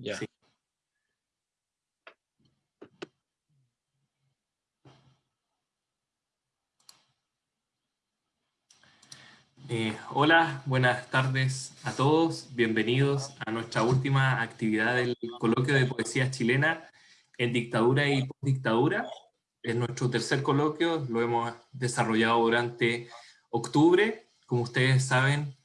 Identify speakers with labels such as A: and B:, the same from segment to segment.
A: Ya.
B: Eh, hola, buenas tardes a todos. Bienvenidos a nuestra última actividad del coloquio de poesía chilena en dictadura y postdictadura. Es nuestro tercer coloquio, lo hemos desarrollado durante octubre, como ustedes saben,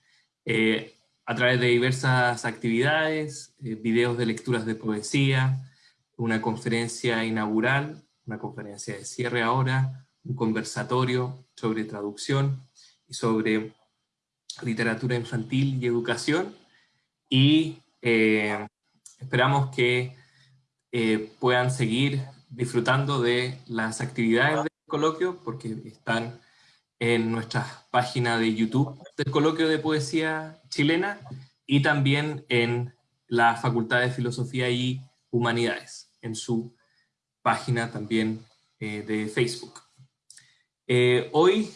B: eh, a través de diversas actividades, eh, videos de lecturas de poesía, una conferencia inaugural, una conferencia de cierre ahora, un conversatorio sobre traducción y sobre literatura infantil y educación, y eh, esperamos que eh, puedan seguir disfrutando de las actividades del coloquio, porque están en nuestra página de YouTube del coloquio de poesía chilena, y también en la Facultad de Filosofía y Humanidades, en su página también eh, de Facebook. hoy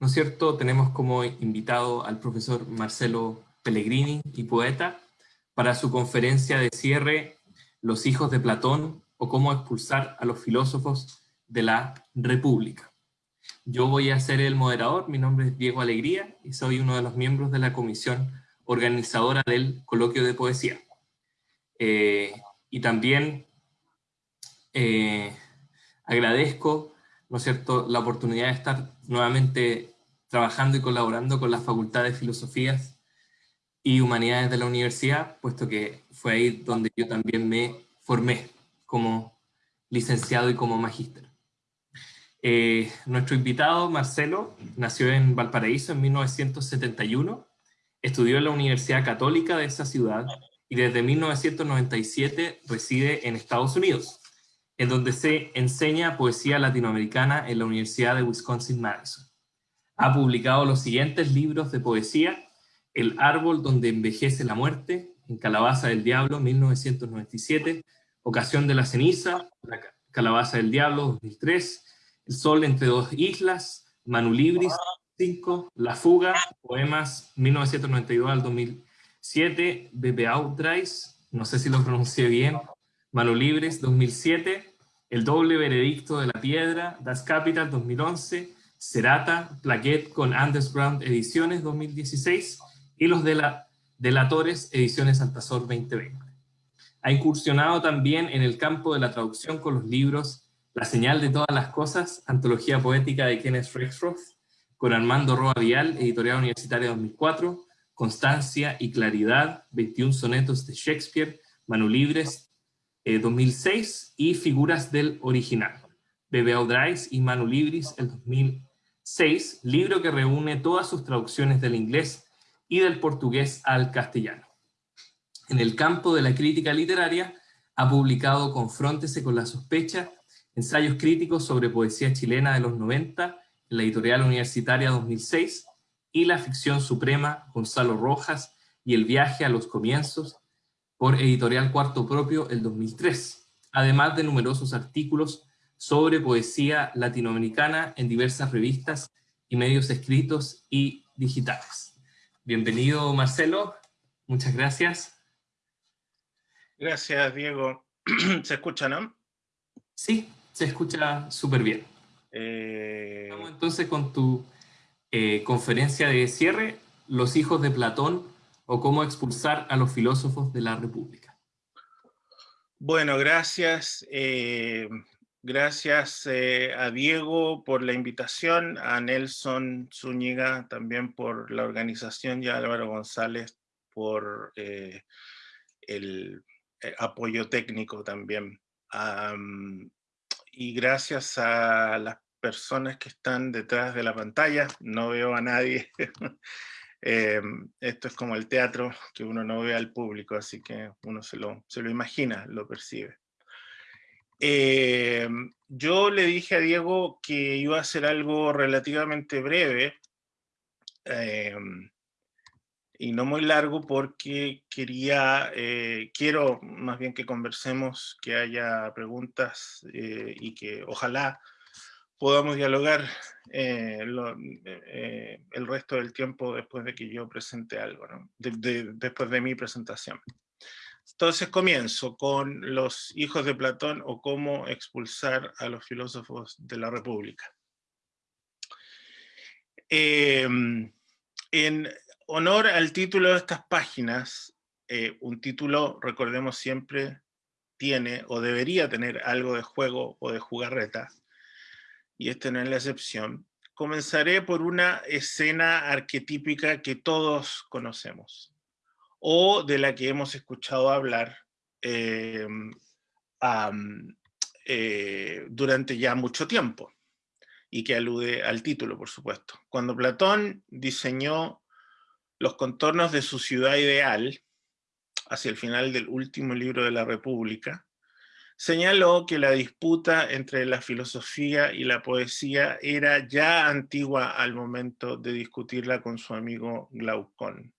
B: ¿no es cierto? Tenemos como invitado al profesor Marcelo Pellegrini y poeta para su conferencia de cierre Los hijos de Platón o cómo expulsar a los filósofos de la República. Yo voy a ser el moderador, mi nombre es Diego Alegría y soy uno de los miembros de la comisión organizadora del coloquio de poesía. Eh, y también eh, agradezco ¿no es cierto?, la oportunidad de estar nuevamente trabajando y colaborando con la Facultad de Filosofías y Humanidades de la universidad, puesto que fue ahí donde yo también me formé como licenciado y como magíster. Eh, nuestro invitado, Marcelo, nació en Valparaíso en 1971, estudió en la Universidad Católica de esa ciudad y desde 1997 reside en Estados Unidos en donde se enseña poesía latinoamericana en la Universidad de Wisconsin-Madison. Ha publicado los siguientes libros de poesía, El árbol donde envejece la muerte, en Calabaza del Diablo, 1997, Ocasión de la ceniza, Calabaza del Diablo, 2003, El sol entre dos islas, Manu Libris, 5, La fuga, poemas, 1992 al 2007, Bebe Outrais, no sé si lo pronuncié bien, Manu Libres, 2007, el doble veredicto de la piedra, Das Capital 2011, Cerata, Plaquet con Underground Ediciones 2016 y los de la Delatores Ediciones Altazor 2020. Ha incursionado también en el campo de la traducción con los libros La señal de todas las cosas, antología poética de Kenneth Rexroth, con Armando Roa Vial, editorial universitaria 2004, Constancia y Claridad, 21 sonetos de Shakespeare, Manu Libres, 2006 eh, y Figuras del Original, Bebe Audrais y Manu Libris, el 2006, libro que reúne todas sus traducciones del inglés y del portugués al castellano. En el campo de la crítica literaria, ha publicado Confróntese con la sospecha, ensayos críticos sobre poesía chilena de los 90, en la editorial universitaria 2006, y La ficción suprema, Gonzalo Rojas, y El viaje a los comienzos, por Editorial Cuarto Propio el 2003, además de numerosos artículos sobre poesía latinoamericana en diversas revistas y medios escritos y digitales. Bienvenido Marcelo, muchas gracias.
A: Gracias Diego. ¿Se escucha, no?
B: Sí, se escucha súper bien.
A: Eh,
B: Vamos entonces con tu eh, conferencia de cierre, Los hijos de Platón o cómo expulsar a los filósofos de la República.
A: Bueno, gracias. Eh, gracias a Diego por la invitación, a Nelson Zúñiga también por la organización y a Álvaro González por el apoyo técnico también. Y gracias a las personas que están detrás de la pantalla, no veo a nadie, Em, esto es como el teatro que uno no ve al público, así que uno se lo, se lo imagina, lo percibe. Em, yo le dije a Diego que iba a hacer algo relativamente breve em, y no muy largo porque quería, eh, quiero más bien que conversemos, que haya preguntas eh, y que ojalá podamos dialogar eh, el resto del tiempo después de que yo presente algo, después de mi presentación. Entonces comienzo con los hijos de Platón o cómo expulsar a los filósofos de la República. Em, en honor al título de estas páginas, eh, un título, recordemos siempre, tiene o debería tener algo de juego o de jugarreta, y este no es la excepción. Comenzaré por una escena arquetípica que todos conocemos, o de la que hemos escuchado hablar em, eh, durante ya mucho tiempo y que alude al título, por supuesto. Cuando Platón diseñó los contornos de su ciudad ideal, hacia el final del último libro de la República, señaló que la disputa entre la filosofía y la poesía era ya antigua al momento de discutirla con su amigo Glaucón.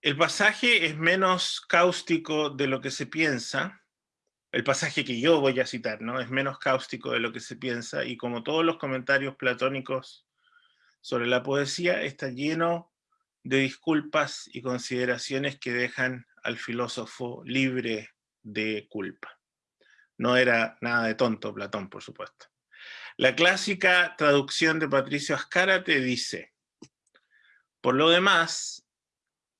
A: El pasaje es menos cáustico de lo que se piensa, el pasaje que yo voy a citar, ¿no? Es menos cáustico de lo que se piensa y como todos los comentarios platónicos sobre la poesía, está lleno de disculpas y consideraciones que dejan al filósofo libre de culpa. No era nada de tonto Platón, por supuesto. La clásica traducción de Patricio Ascárate dice, por lo demás,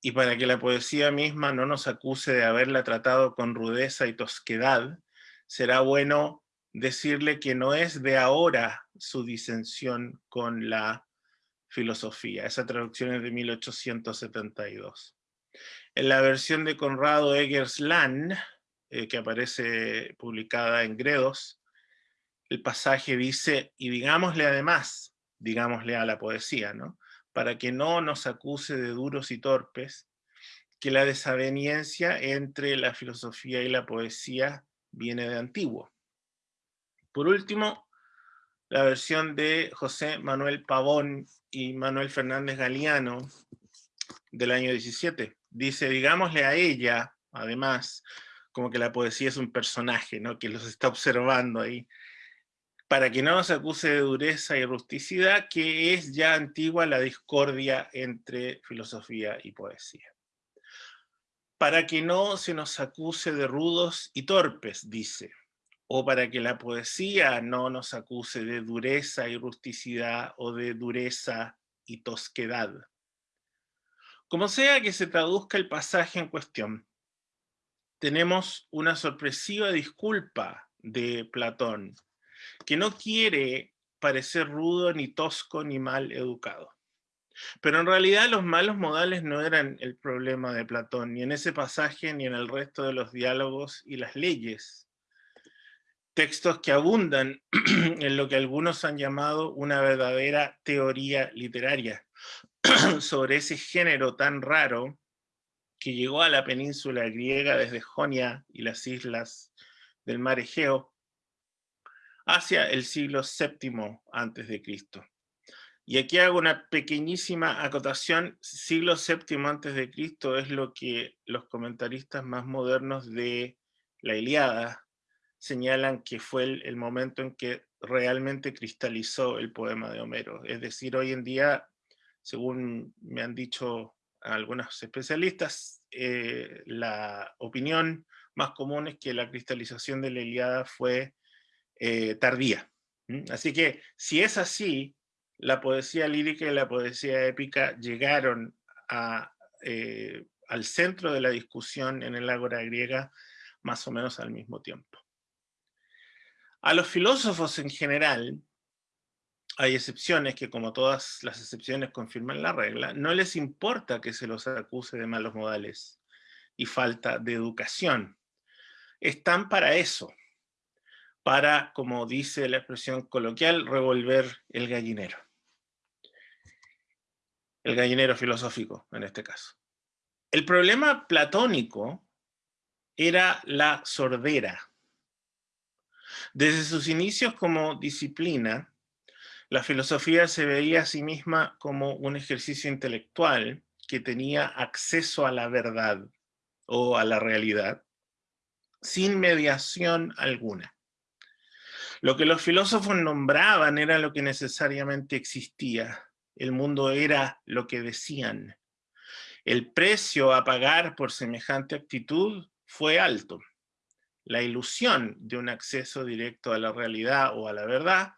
A: y para que la poesía misma no nos acuse de haberla tratado con rudeza y tosquedad, será bueno decirle que no es de ahora su disensión con la filosofía. Esa traducción es de 1872. En la versión de Conrado Eggers eh, que aparece publicada en Gredos, el pasaje dice, y digámosle además, digámosle a la poesía, ¿no? para que no nos acuse de duros y torpes, que la desaveniencia entre la filosofía y la poesía viene de antiguo. Por último, la versión de José Manuel Pavón y Manuel Fernández Galeano del año 17. Dice, digámosle a ella, además, como que la poesía es un personaje, ¿no? que los está observando ahí, para que no nos acuse de dureza y rusticidad, que es ya antigua la discordia entre filosofía y poesía. Para que no se nos acuse de rudos y torpes, dice, o para que la poesía no nos acuse de dureza y rusticidad o de dureza y tosquedad. Como sea que se traduzca el pasaje en cuestión, tenemos una sorpresiva disculpa de Platón, que no quiere parecer rudo, ni tosco, ni mal educado. Pero en realidad los malos modales no eran el problema de Platón, ni en ese pasaje, ni en el resto de los diálogos y las leyes. Textos que abundan en lo que algunos han llamado una verdadera teoría literaria sobre ese género tan raro que llegó a la península griega desde Jonia y las islas del mar Egeo, hacia el siglo VII antes de. Y aquí hago una pequeñísima acotación, siglo VII antes de es lo que los comentaristas más modernos de la Iliada señalan que fue el, momento en que realmente cristalizó el poema de Homero. Es decir, hoy en día, según me han dicho algunos especialistas, eh, la opinión más común es que la cristalización de la Iliada fue eh, tardía. Así que si es así, la poesía lírica y la poesía épica llegaron eh, al centro de la discusión en el ágora griega más o menos al mismo tiempo. A los filósofos en general, hay excepciones que como todas las excepciones confirman la regla, no les importa que se los acuse de malos modales y falta de educación. Están para eso, para, como dice la expresión coloquial, revolver el gallinero. El gallinero filosófico, en este caso. El problema platónico era la sordera. Desde sus inicios como disciplina, la filosofía se veía a sí misma como un ejercicio intelectual que tenía acceso a la verdad o a la realidad sin mediación alguna. Lo que los filósofos nombraban era lo que necesariamente existía. El mundo era lo que decían. El precio a pagar por semejante actitud fue alto. La ilusión de un acceso directo a la realidad o a la verdad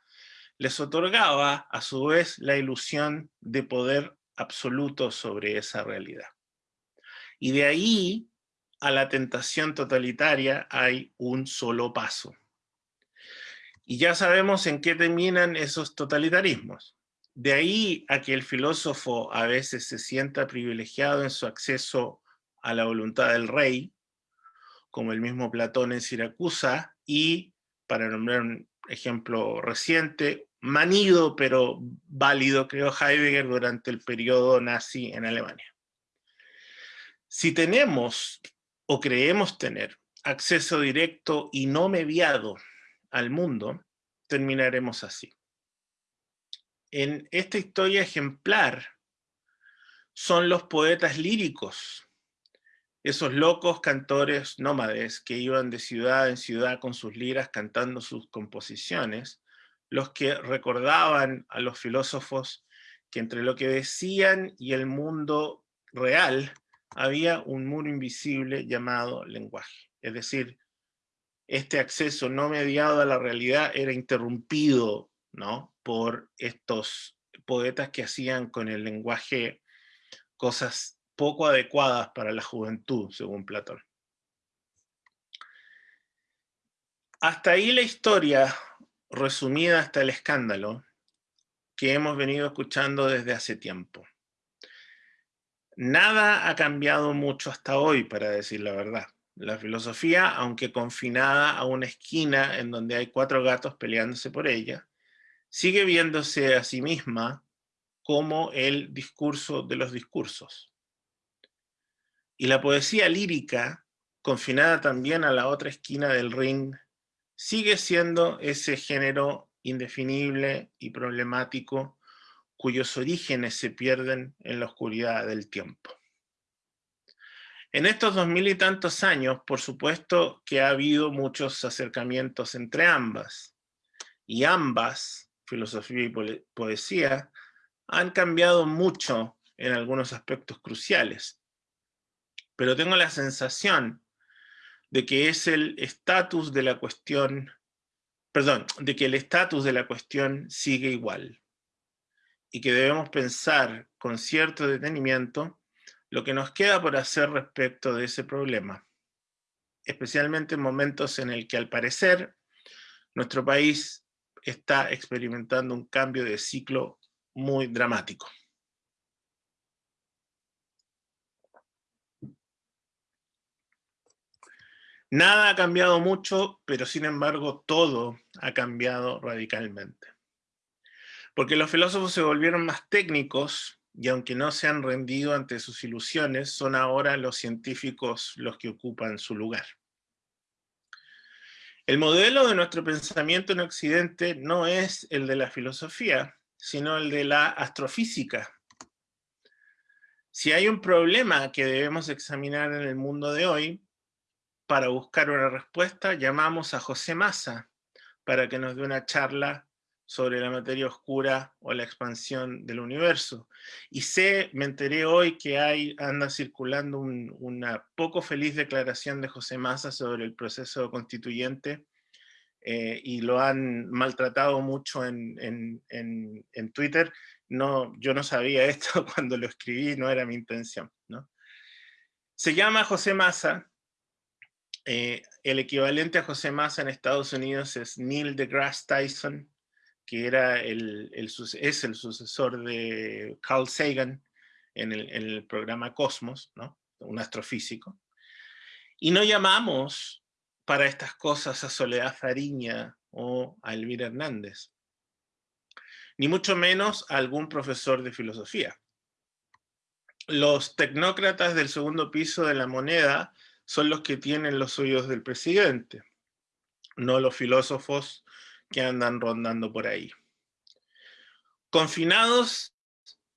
A: les otorgaba a su vez la ilusión de poder absoluto sobre esa realidad. Y de ahí a la tentación totalitaria hay un solo paso. Y ya sabemos en qué terminan esos totalitarismos. De ahí a que el filósofo a veces se sienta privilegiado en su acceso a la voluntad del rey, como el mismo Platón en Siracusa, y, para nombrar un ejemplo reciente, manido pero válido, creo Heidegger, durante el periodo nazi en Alemania. Si tenemos o creemos tener acceso directo y no mediado al mundo, terminaremos así. En esta historia ejemplar son los poetas líricos, esos locos cantores nómades que iban de ciudad en ciudad con sus liras cantando sus composiciones, los que recordaban a los filósofos que entre lo que decían y el mundo real había un muro invisible llamado lenguaje. Es decir, este acceso no mediado a la realidad era interrumpido ¿no? por estos poetas que hacían con el lenguaje cosas poco adecuadas para la juventud, según Platón. Hasta ahí la historia, resumida hasta el escándalo, que hemos venido escuchando desde hace tiempo. Nada ha cambiado mucho hasta hoy, para decir la verdad. La filosofía, aunque confinada a una esquina en donde hay cuatro gatos peleándose por ella, sigue viéndose a sí misma como el discurso de los discursos. Y la poesía lírica, confinada también a la otra esquina del ring, sigue siendo ese género indefinible y problemático cuyos orígenes se pierden en la oscuridad del tiempo. En estos dos mil y tantos años, por supuesto que ha habido muchos acercamientos entre ambas, y ambas, filosofía y poesía, han cambiado mucho en algunos aspectos cruciales. Pero tengo la sensación de que es el estatus de la cuestión, perdón, de que el estatus de la cuestión sigue igual y que debemos pensar con cierto detenimiento lo que nos queda por hacer respecto de ese problema, especialmente en momentos en el que al parecer nuestro país está experimentando un cambio de ciclo muy dramático. Nada ha cambiado mucho, pero sin embargo todo ha cambiado radicalmente. Porque los filósofos se volvieron más técnicos y aunque no se han rendido ante sus ilusiones, son ahora los científicos los que ocupan su lugar. El modelo de nuestro pensamiento en Occidente no es el de la filosofía, sino el de la astrofísica. Si hay un problema que debemos examinar en el mundo de hoy, para buscar una respuesta, llamamos a José Massa para que nos dé una charla sobre la materia oscura o la expansión del universo. Y sé, me enteré hoy que hay, anda circulando una poco feliz declaración de José Massa sobre el proceso constituyente eh, y lo han maltratado mucho en, en, en, Twitter. No, yo no sabía esto cuando lo escribí, no era mi intención. ¿no? Se llama José Massa, eh, el equivalente a José Massa en Estados Unidos es Neil deGrasse Tyson, que era el, es el sucesor de Carl Sagan en el, programa Cosmos, ¿no? un astrofísico. Y no llamamos para estas cosas a Soledad Fariña o a Elvira Hernández, ni mucho menos a algún profesor de filosofía. Los tecnócratas del segundo piso de la moneda son los que tienen los oídos del presidente, no los filósofos que andan rondando por ahí. Confinados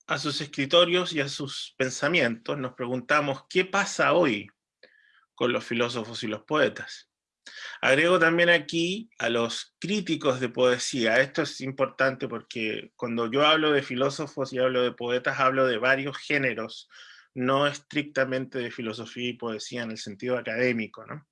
A: a sus escritorios y a sus pensamientos, nos preguntamos qué pasa hoy con los filósofos y los poetas. Agrego también aquí a los críticos de poesía. Esto es importante porque cuando yo hablo de filósofos y hablo de poetas, hablo de varios géneros no estrictamente de filosofía y poesía en el sentido académico. ¿no?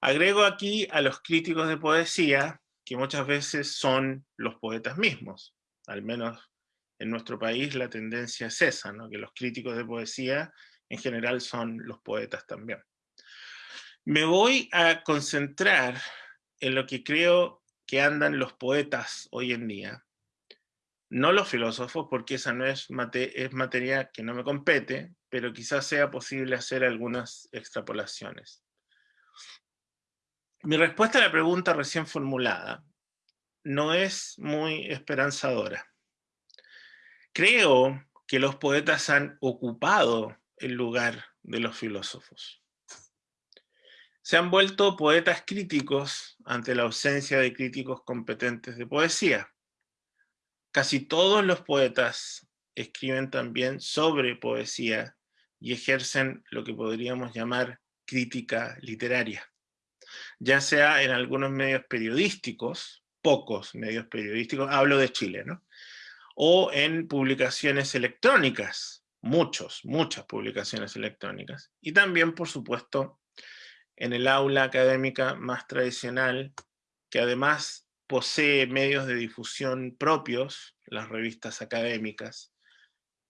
A: Agrego aquí a los críticos de poesía, que muchas veces son los poetas mismos, al menos en nuestro país la tendencia es esa, ¿no? que los críticos de poesía en general son los poetas también. Me voy a concentrar en lo que creo que andan los poetas hoy en día, no los filósofos, porque esa no es, es materia que no me compete, pero quizás sea posible hacer algunas extrapolaciones. Mi respuesta a la pregunta recién formulada no es muy esperanzadora. Creo que los poetas han ocupado el lugar de los filósofos. Se han vuelto poetas críticos ante la ausencia de críticos competentes de poesía. Casi todos los poetas escriben también sobre poesía y ejercen lo que podríamos llamar crítica literaria, ya sea en algunos medios periodísticos, pocos medios periodísticos, hablo de Chile, ¿no? o en publicaciones electrónicas, muchos, muchas publicaciones electrónicas, y también, por supuesto, en el aula académica más tradicional, que además posee medios de difusión propios, las revistas académicas,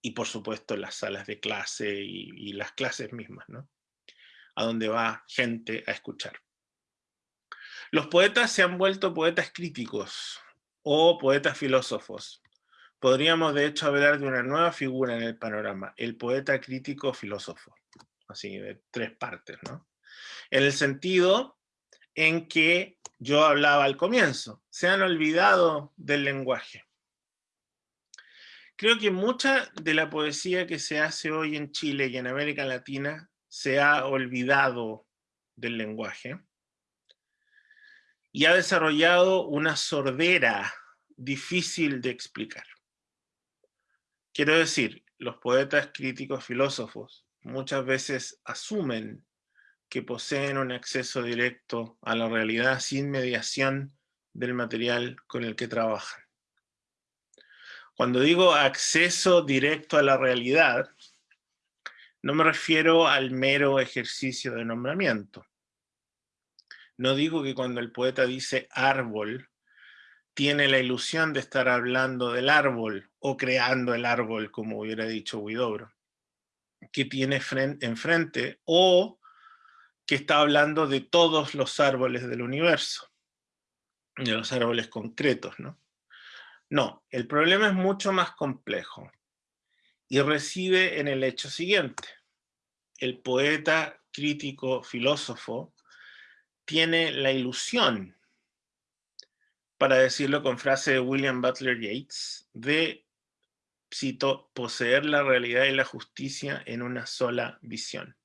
A: y por supuesto las salas de clase y, las clases mismas, ¿no? a donde va gente a escuchar. Los poetas se han vuelto poetas críticos o poetas filósofos, Podríamos de hecho hablar de una nueva figura en el panorama, el poeta crítico filósofo, así de tres partes, ¿no? En el sentido en que yo hablaba al comienzo, se han olvidado del lenguaje. Creo que mucha de la poesía que se hace hoy en Chile y en América Latina se ha olvidado del lenguaje y ha desarrollado una sordera difícil de explicar. Quiero decir, los poetas críticos filósofos muchas veces asumen que poseen un acceso directo a la realidad sin mediación del material con el que trabajan. Cuando digo acceso directo a la realidad, no me refiero al mero ejercicio de nombramiento. No digo que cuando el poeta dice árbol, tiene la ilusión de estar hablando del árbol o creando el árbol, como hubiera dicho Huidobro, que tiene enfrente o que está hablando de todos los árboles del universo, de los árboles concretos, ¿no? No, el problema es mucho más complejo y reside en el hecho siguiente. El poeta, crítico, filósofo, tiene la ilusión para decirlo con frase de William Butler Yeats, de, cito, poseer la realidad y la justicia en una sola visión.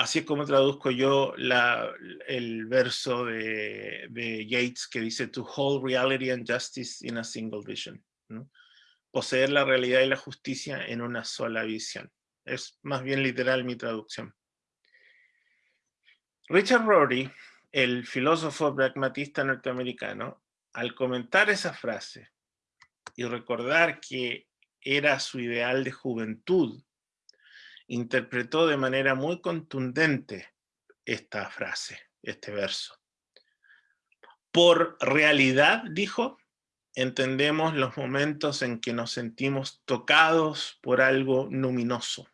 A: Así es como traduzco yo el verso de, Yeats que dice to hold reality and justice in a single vision. Poseer la realidad y la justicia en una sola visión. Es más bien literal mi traducción. Richard Rorty, el filósofo pragmatista norteamericano, al comentar esa frase y recordar que era su ideal de juventud, interpretó de manera muy contundente esta frase, este verso. Por realidad, dijo, entendemos los momentos en que nos sentimos tocados por algo luminoso,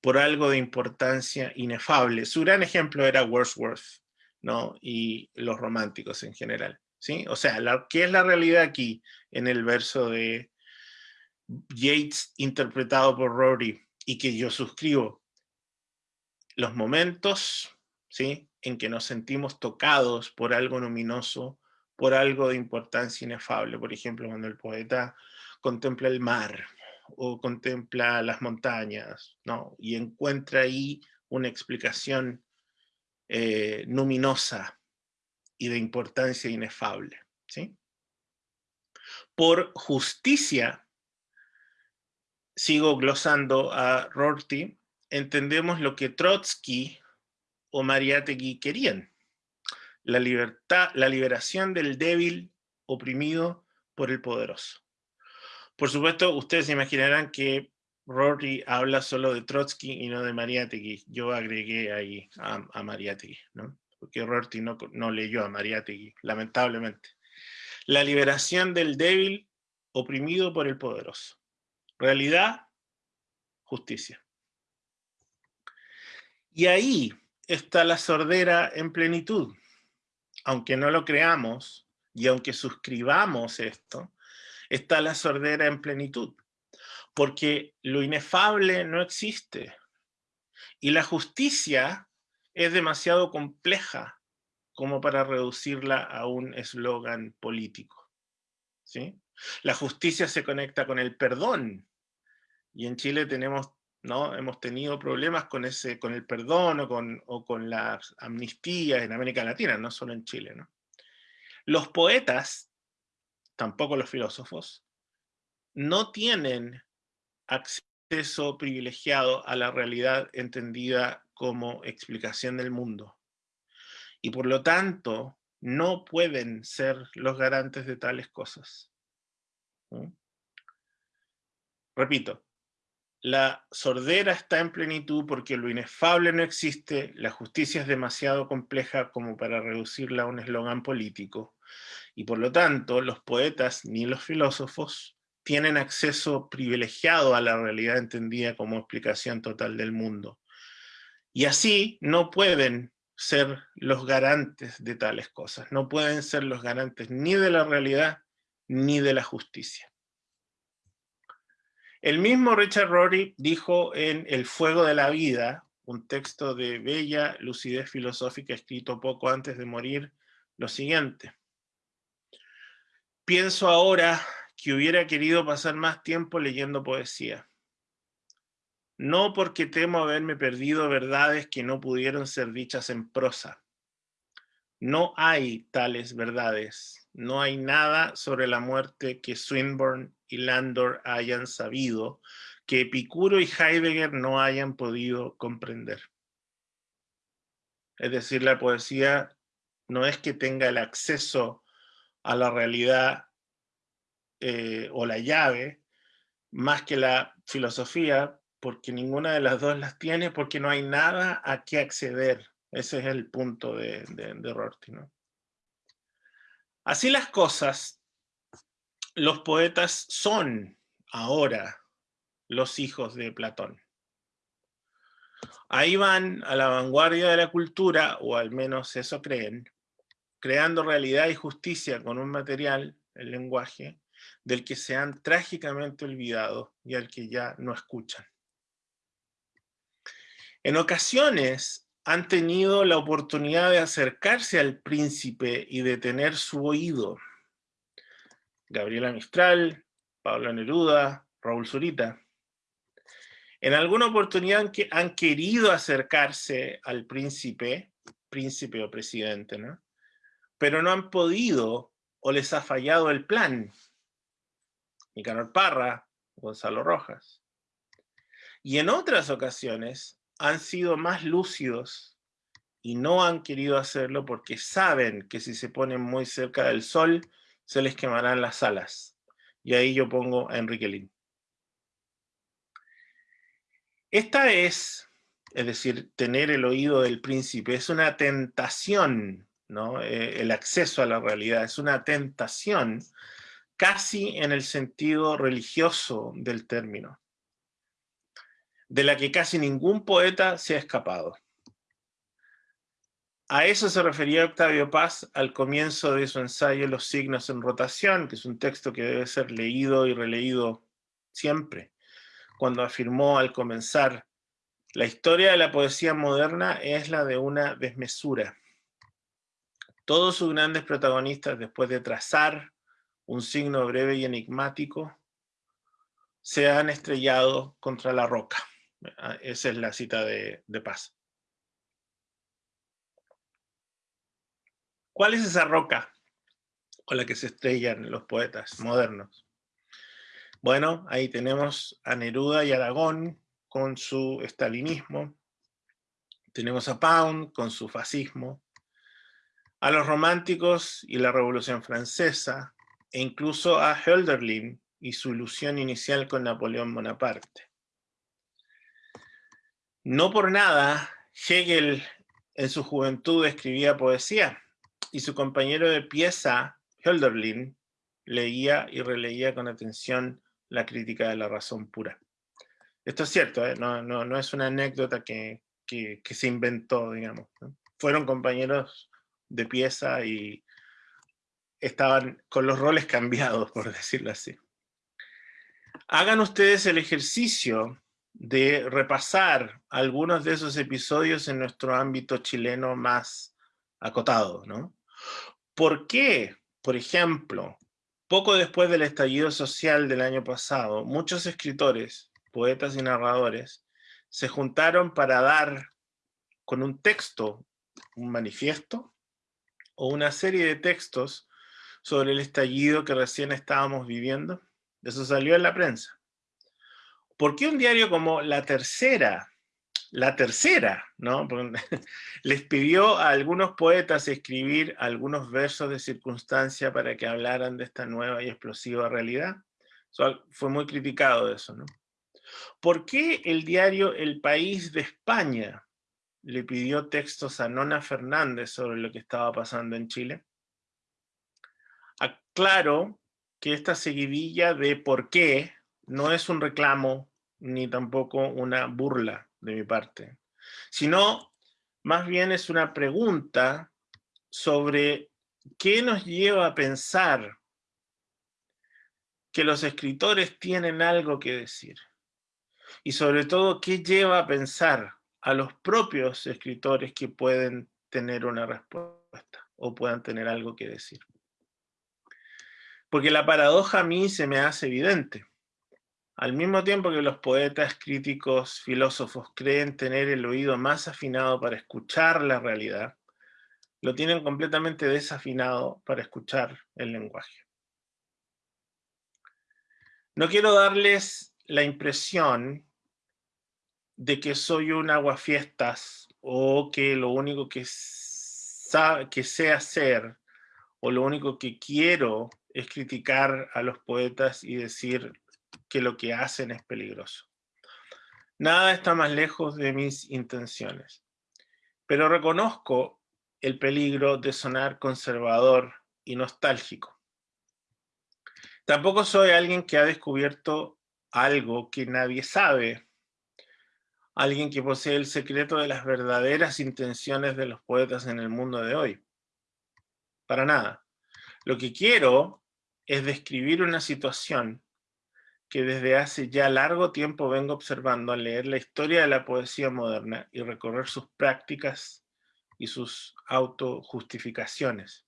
A: por algo de importancia inefable. Su gran ejemplo era Wordsworth, ¿no? Y los románticos en general. O sea, ¿qué es la realidad aquí en el verso de Yates interpretado por Rory y que yo suscribo? Los momentos, ¿sí? En que nos sentimos tocados por algo luminoso, por algo de importancia inefable. Por ejemplo, cuando el poeta contempla el mar o contempla las montañas, ¿no? Y encuentra ahí una explicación eh, luminosa y de importancia inefable. ¿sí? Por justicia, sigo glosando a Rorty, entendemos lo que Trotsky o Mariátegui querían. La, libertad, la liberación del débil oprimido por el poderoso. Por supuesto, ustedes se imaginarán que Rory habla solo de Trotsky y no de Mariátegui. Yo agregué ahí a, a Mariátegui, ¿no? porque Rory no, no leyó a Mariátegui, lamentablemente. La liberación del débil oprimido por el poderoso. Realidad, justicia. Y ahí está la sordera en plenitud. Aunque no lo creamos y aunque suscribamos esto, está la sordera en plenitud. Porque lo inefable no existe. Y la justicia es demasiado compleja como para reducirla a un eslogan político. ¿sí? La justicia se conecta con el perdón. Y en Chile tenemos ¿no? Hemos tenido problemas con, ese, con el perdón o con, o con las amnistías en América Latina, no solo en Chile. ¿no? Los poetas, tampoco los filósofos, no tienen acceso privilegiado a la realidad entendida como explicación del mundo. Y por lo tanto, no pueden ser los garantes de tales cosas. Repito, la sordera está en plenitud porque lo inefable no existe, la justicia es demasiado compleja como para reducirla a un eslogan político, y por lo tanto los poetas ni los filósofos tienen acceso privilegiado a la realidad entendida como explicación total del mundo. Y así no pueden ser los garantes de tales cosas, no pueden ser los garantes ni de la realidad ni de la justicia. El mismo Richard Rory dijo en El fuego de la vida, un texto de bella lucidez filosófica escrito poco antes de morir, lo siguiente. Pienso ahora que hubiera querido pasar más tiempo leyendo poesía. No porque temo haberme perdido verdades que no pudieron ser dichas en prosa. No hay tales verdades. No hay nada sobre la muerte que Swinburne y Landor hayan sabido, que Epicuro y Heidegger no hayan podido comprender. Es decir, la poesía no es que tenga el acceso a la realidad eh, o la llave, más que la filosofía, porque ninguna de las dos las tiene, porque no hay nada a qué acceder. Ese es el punto de, de, Rorty. Así las cosas, los poetas son ahora los hijos de Platón. Ahí van a la vanguardia de la cultura, o al menos eso creen, creando realidad y justicia con un material, el lenguaje, del que se han trágicamente olvidado y al que ya no escuchan. En ocasiones han tenido la oportunidad de acercarse al príncipe y de tener su oído, Gabriela Mistral, Pablo Neruda, Raúl Zurita. En alguna oportunidad han querido acercarse al príncipe, príncipe o presidente, ¿no? pero no han podido o les ha fallado el plan. Nicanor Parra, Gonzalo Rojas. Y en otras ocasiones han sido más lúcidos y no han querido hacerlo porque saben que si se ponen muy cerca del sol, se les quemarán las alas. Y ahí yo pongo a Enrique Lin. Esta es, es decir, tener el oído del príncipe, es una tentación, ¿no? Eh, el acceso a la realidad, es una tentación casi en el sentido religioso del término, de la que casi ningún poeta se ha escapado. A eso se refería Octavio Paz al comienzo de su ensayo Los signos en rotación, que es un texto que debe ser leído y releído siempre, cuando afirmó al comenzar, la historia de la poesía moderna es la de una desmesura. Todos sus grandes protagonistas, después de trazar un signo breve y enigmático, se han estrellado contra la roca. Esa es la cita de, de Paz. ¿Cuál es esa roca con la que se estrellan los poetas modernos? Bueno, ahí tenemos a Neruda y Aragón con su estalinismo, tenemos a Pound con su fascismo, a los románticos y la Revolución Francesa, e incluso a Hölderlin y su ilusión inicial con Napoleón Bonaparte. No por nada, Hegel en su juventud escribía poesía y su compañero de pieza, Hölderlin, leía y releía con atención la crítica de la razón pura. Esto es cierto, ¿eh? no, no, es una anécdota que, que, se inventó, digamos. Fueron compañeros de pieza y estaban con los roles cambiados, por decirlo así. Hagan ustedes el ejercicio de repasar algunos de esos episodios en nuestro ámbito chileno más acotado, ¿no? ¿Por qué, por ejemplo, poco después del estallido social del año pasado, muchos escritores, poetas y narradores se juntaron para dar con un texto, un manifiesto, o una serie de textos sobre el estallido que recién estábamos viviendo? Eso salió en la prensa. ¿Por qué un diario como La Tercera, la Tercera, ¿no? les pidió a algunos poetas escribir algunos versos de circunstancia para que hablaran de esta nueva y explosiva realidad? fue muy criticado eso, ¿no? ¿Por qué el diario El País de España le pidió textos a Nona Fernández sobre lo que estaba pasando en Chile? Aclaro que esta seguidilla de por qué no es un reclamo ni tampoco una burla de mi parte, sino más bien es una pregunta sobre qué nos lleva a pensar que los escritores tienen algo que decir. Y sobre todo, qué lleva a pensar a los propios escritores que pueden tener una respuesta o puedan tener algo que decir. Porque la paradoja a mí se me hace evidente. Al mismo tiempo que los poetas, críticos, filósofos creen tener el oído más afinado para escuchar la realidad, lo tienen completamente desafinado para escuchar el lenguaje. No quiero darles la impresión de que soy un aguafiestas o que lo único que, que sé hacer o lo único que quiero es criticar a los poetas y decir que lo que hacen es peligroso. Nada está más lejos de mis intenciones, pero reconozco el peligro de sonar conservador y nostálgico. Tampoco soy alguien que ha descubierto algo que nadie sabe, alguien que posee el secreto de las verdaderas intenciones de los poetas en el mundo de hoy. Para nada. Lo que quiero es describir una situación que desde hace ya largo tiempo vengo observando al leer la historia de la poesía moderna y recorrer sus prácticas y sus autojustificaciones.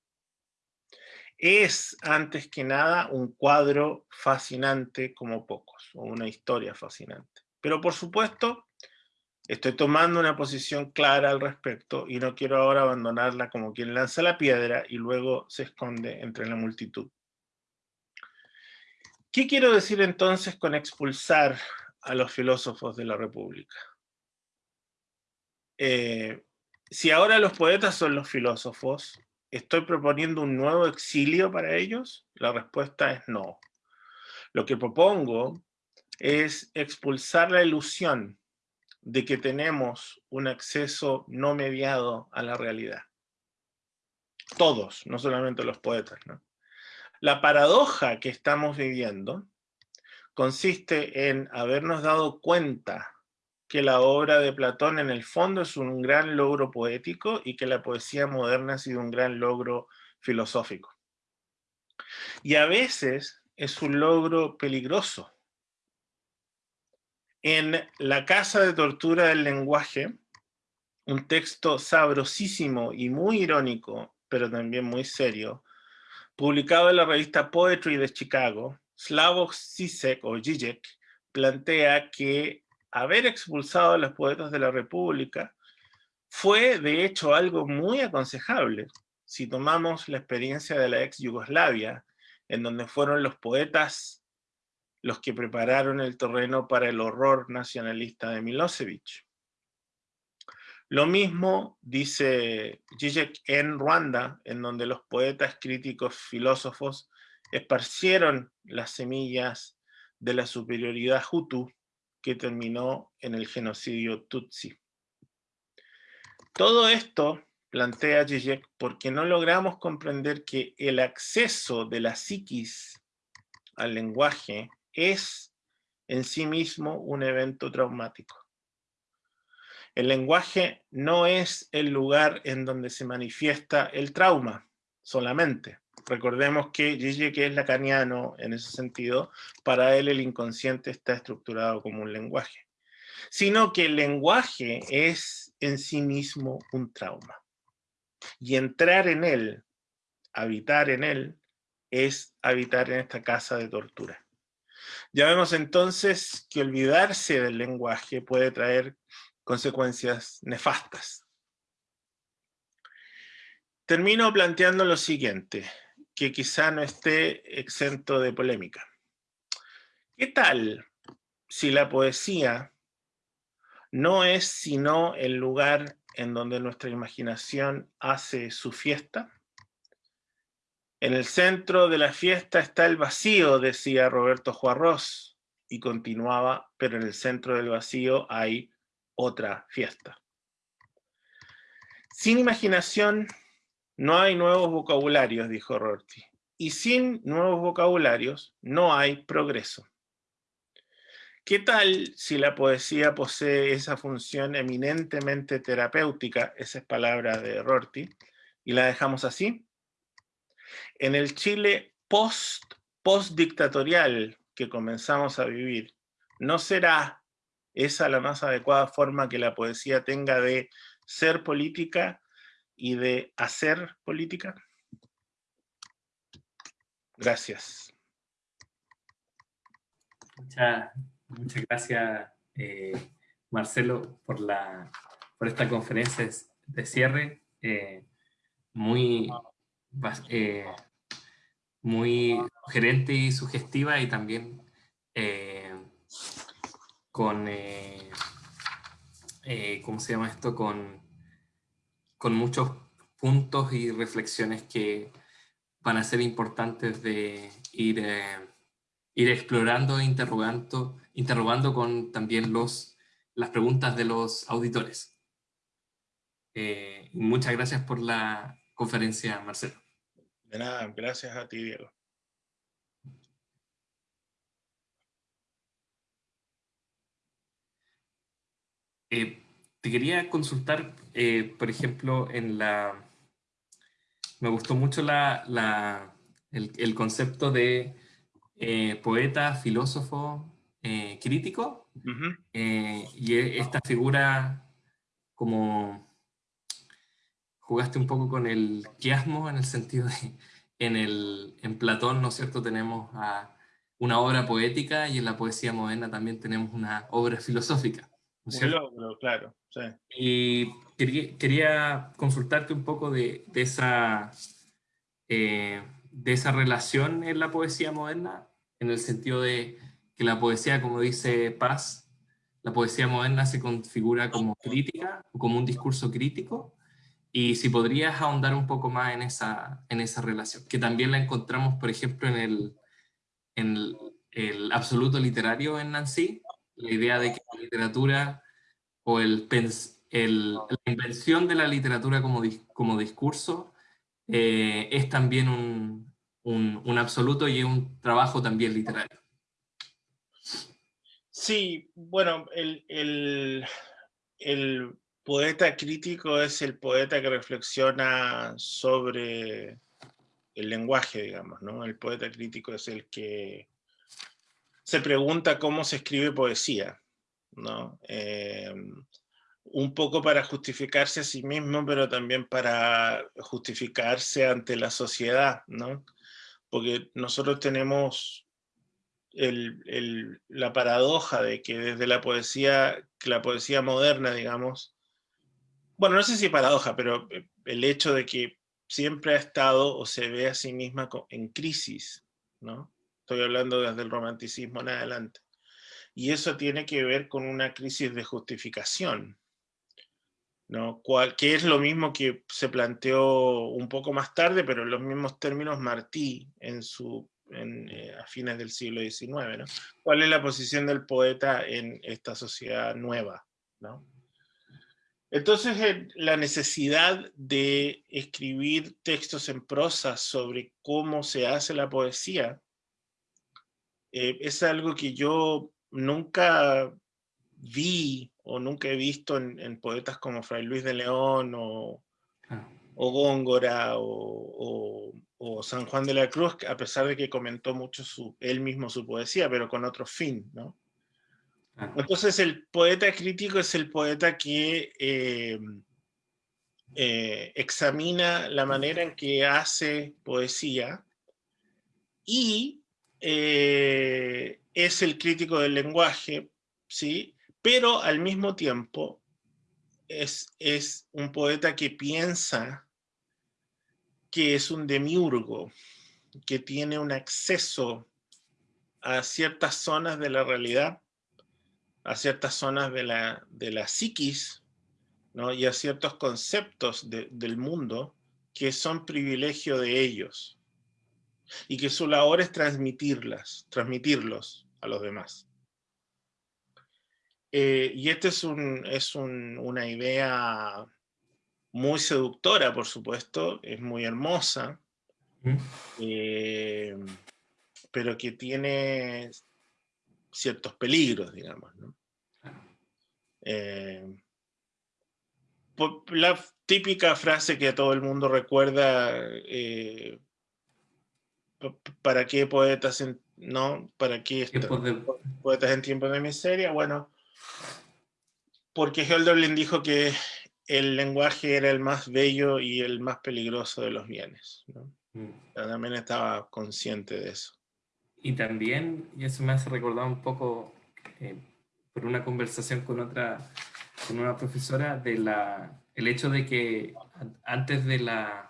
A: Es, antes que nada, un cuadro fascinante como pocos, o una historia fascinante. Pero por supuesto, estoy tomando una posición clara al respecto y no quiero ahora abandonarla como quien lanza la piedra y luego se esconde entre la multitud. ¿Qué quiero decir entonces con expulsar a los filósofos de la República? Eh, si ahora los poetas son los filósofos, ¿estoy proponiendo un nuevo exilio para ellos? La respuesta es no. Lo que propongo es expulsar la ilusión de que tenemos un acceso no mediado a la realidad. Todos, no solamente los poetas. ¿no? La paradoja que estamos viviendo consiste en habernos dado cuenta que la obra de Platón en el fondo es un gran logro poético y que la poesía moderna ha sido un gran logro filosófico. Y a veces es un logro peligroso. En La Casa de Tortura del Lenguaje, un texto sabrosísimo y muy irónico, pero también muy serio, Publicado en la revista Poetry de Chicago, Slavoj Zizek o Zizek plantea que haber expulsado a los poetas de la República fue de hecho algo muy aconsejable si tomamos la experiencia de la ex Yugoslavia, en donde fueron los poetas los que prepararon el terreno para el horror nacionalista de Milosevic. Lo mismo dice Zizek en Ruanda, en donde los poetas, críticos, filósofos esparcieron las semillas de la superioridad hutu que terminó en el genocidio Tutsi. Todo esto plantea Zizek porque no logramos comprender que el acceso de la psiquis al lenguaje es en sí mismo un evento traumático. El lenguaje no es el lugar en donde se manifiesta el trauma solamente. Recordemos que Zizek es lacaniano en ese sentido, para él el inconsciente está estructurado como un lenguaje. Sino que el lenguaje es en sí mismo un trauma. Y entrar en él, habitar en él, es habitar en esta casa de tortura. Ya vemos entonces que olvidarse del lenguaje puede traer consecuencias nefastas. Termino planteando lo siguiente, que quizá no esté exento de polémica. ¿Qué tal si la poesía no es sino el lugar en donde nuestra imaginación hace su fiesta? En el centro de la fiesta está el vacío, decía Roberto Juarros, y continuaba, pero en el centro del vacío hay otra fiesta. Sin imaginación no hay nuevos vocabularios, dijo Rorty, y sin nuevos vocabularios no hay progreso. ¿Qué tal si la poesía posee esa función eminentemente terapéutica, esa es palabra de Rorty, y la dejamos así? En el Chile post, post-dictatorial que comenzamos a vivir, ¿no será esa la más adecuada forma que la poesía tenga de ser política y de hacer política? Gracias.
B: Muchas, gracias, eh, Marcelo, por, la, por esta conferencia de cierre. Eh, muy, eh, muy sugerente y sugestiva y también eh, con, eh, eh, ¿cómo se llama esto? Con, con muchos puntos y reflexiones que van a ser importantes de ir, ir explorando e interrogando, interrogando con también los, las preguntas de los auditores. muchas gracias por la conferencia, Marcelo.
A: De nada, gracias a ti, Diego.
B: Eh, te quería consultar, eh, por ejemplo, en la... Me gustó mucho la, el, concepto de eh, poeta, filósofo, crítico, y e, esta figura como jugaste un poco con el quiasmo en el sentido de, en, el, en Platón, ¿no es cierto?, tenemos a una obra poética y en la poesía moderna también tenemos una obra filosófica.
A: ¿No es cierto? claro. Sí.
B: Y quería, consultarte un poco de, de esa, eh, de esa relación en la poesía moderna, en el sentido de que la poesía, como dice Paz, la poesía moderna se configura como crítica, como un discurso crítico, y si podrías ahondar un poco más en esa, en esa relación, que también la encontramos, por ejemplo, en el, en el, absoluto literario en Nancy, la idea de que la literatura o el, el la invención de la literatura como, como discurso eh, es también un, un, absoluto y un trabajo también literario.
A: Sí, bueno, el, el, el poeta crítico es el poeta que reflexiona sobre el lenguaje, digamos, ¿no? El poeta crítico es el que se pregunta cómo se escribe poesía, ¿no? Eh, un poco para justificarse a sí mismo, pero también para justificarse ante la sociedad, ¿no? Porque nosotros tenemos la paradoja de que desde la poesía, la poesía moderna, digamos, bueno, no sé si paradoja, pero eh, el hecho de que siempre ha estado o se ve a sí misma en crisis, ¿no? Estoy hablando desde el romanticismo en adelante. Y eso tiene que ver con una crisis de justificación, ¿no? que es lo mismo que se planteó un poco más tarde, pero en los mismos términos Martí en su eh, a fines del siglo XIX. ¿no? ¿Cuál es la posición del poeta en esta sociedad nueva? ¿no? Entonces, la necesidad de escribir textos en prosa sobre cómo se hace la poesía eh, es algo que yo nunca vi o nunca he visto en, poetas como Fray Luis de León o, ah. Góngora o, San Juan de la Cruz, a pesar de que comentó mucho su, él mismo su poesía, pero con otro fin, ¿no? Entonces el poeta crítico es el poeta que eh, eh, examina la manera en que hace poesía y eh, es el crítico del lenguaje, ¿sí? pero al mismo tiempo es, es un poeta que piensa que es un demiurgo, que tiene un acceso a ciertas zonas de la realidad a ciertas zonas de la, de psiquis ¿no? y a ciertos conceptos del mundo que son privilegio de ellos y que su labor es transmitirlas, transmitirlos a los demás. Eh, y esta es, un, es una idea muy seductora, por supuesto, es muy hermosa, eh, pero que tiene ciertos peligros, digamos. ¿no? Eh, la típica frase que todo el mundo recuerda, eh, ¿para qué poetas en, no? ¿Para qué poetas en tiempos de miseria? Bueno, porque Hölderlin dijo que el lenguaje era el más bello y el más peligroso de los bienes. ¿no? Mm. También estaba consciente de eso.
B: Y también, y eso me hace recordar un poco, eh, por una conversación con otra, con una profesora, de la, el hecho de que antes de la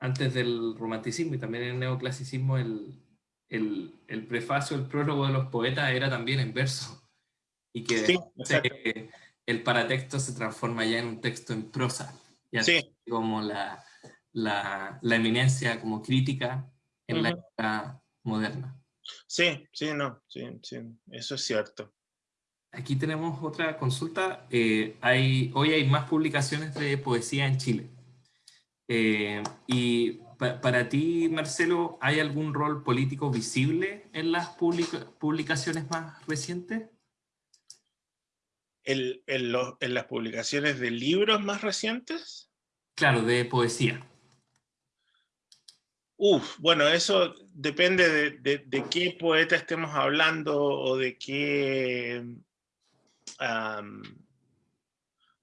B: antes del romanticismo y también el neoclasicismo, el, el, el prefacio, el prólogo de los poetas era también en verso. Y que el paratexto se transforma ya en un texto en prosa. Ya como la, la, la, eminencia como crítica en la época moderna.
A: Sí, sí, no, sí, sí, eso es cierto.
B: Aquí tenemos otra consulta. Eh, hay, hoy hay más publicaciones de poesía en Chile. Eh, y para ti, Marcelo, ¿hay algún rol político visible en las publicaciones más recientes?
A: ¿En, ¿En las publicaciones de libros más recientes?
B: Claro, de poesía.
A: Uf, bueno, eso depende de, qué poeta estemos hablando o de qué...